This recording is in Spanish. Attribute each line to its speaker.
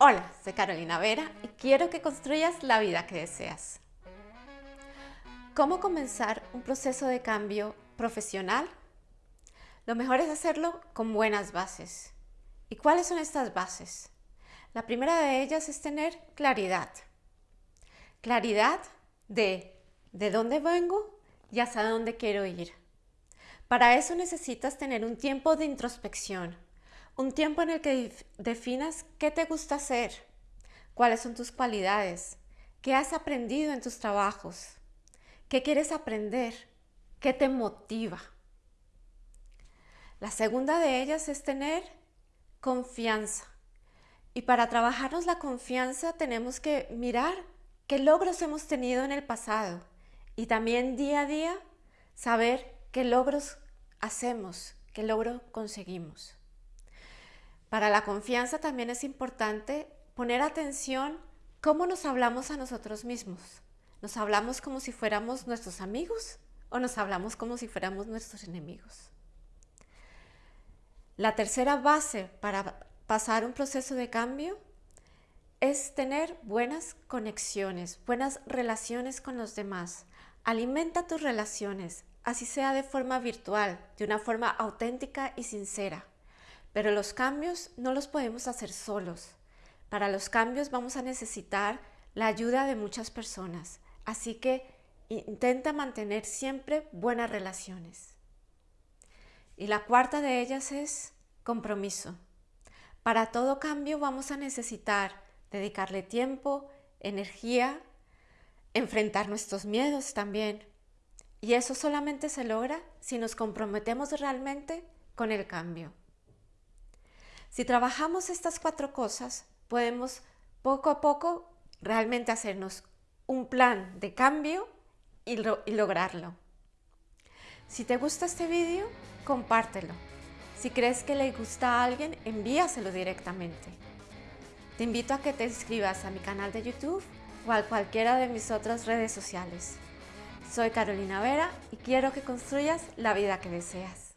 Speaker 1: Hola, soy Carolina Vera y quiero que construyas la vida que deseas. ¿Cómo comenzar un proceso de cambio profesional? Lo mejor es hacerlo con buenas bases. ¿Y cuáles son estas bases? La primera de ellas es tener claridad. Claridad de de dónde vengo y hasta dónde quiero ir. Para eso necesitas tener un tiempo de introspección, un tiempo en el que definas qué te gusta hacer, cuáles son tus cualidades, qué has aprendido en tus trabajos, qué quieres aprender, qué te motiva. La segunda de ellas es tener confianza. Y para trabajarnos la confianza tenemos que mirar qué logros hemos tenido en el pasado y también día a día saber qué logros hacemos, qué logro conseguimos. Para la confianza también es importante poner atención cómo nos hablamos a nosotros mismos. ¿Nos hablamos como si fuéramos nuestros amigos o nos hablamos como si fuéramos nuestros enemigos? La tercera base para pasar un proceso de cambio es tener buenas conexiones, buenas relaciones con los demás. Alimenta tus relaciones, así sea de forma virtual, de una forma auténtica y sincera. Pero los cambios no los podemos hacer solos. Para los cambios vamos a necesitar la ayuda de muchas personas. Así que intenta mantener siempre buenas relaciones. Y la cuarta de ellas es compromiso. Para todo cambio vamos a necesitar dedicarle tiempo, energía, enfrentar nuestros miedos también. Y eso solamente se logra si nos comprometemos realmente con el cambio. Si trabajamos estas cuatro cosas, podemos poco a poco realmente hacernos un plan de cambio y, lograrlo. Si te gusta este vídeo, compártelo. Si crees que le gusta a alguien, envíaselo directamente. Te invito a que te inscribas a mi canal de YouTube o a cualquiera de mis otras redes sociales. Soy Carolina Vera y quiero que construyas la vida que deseas.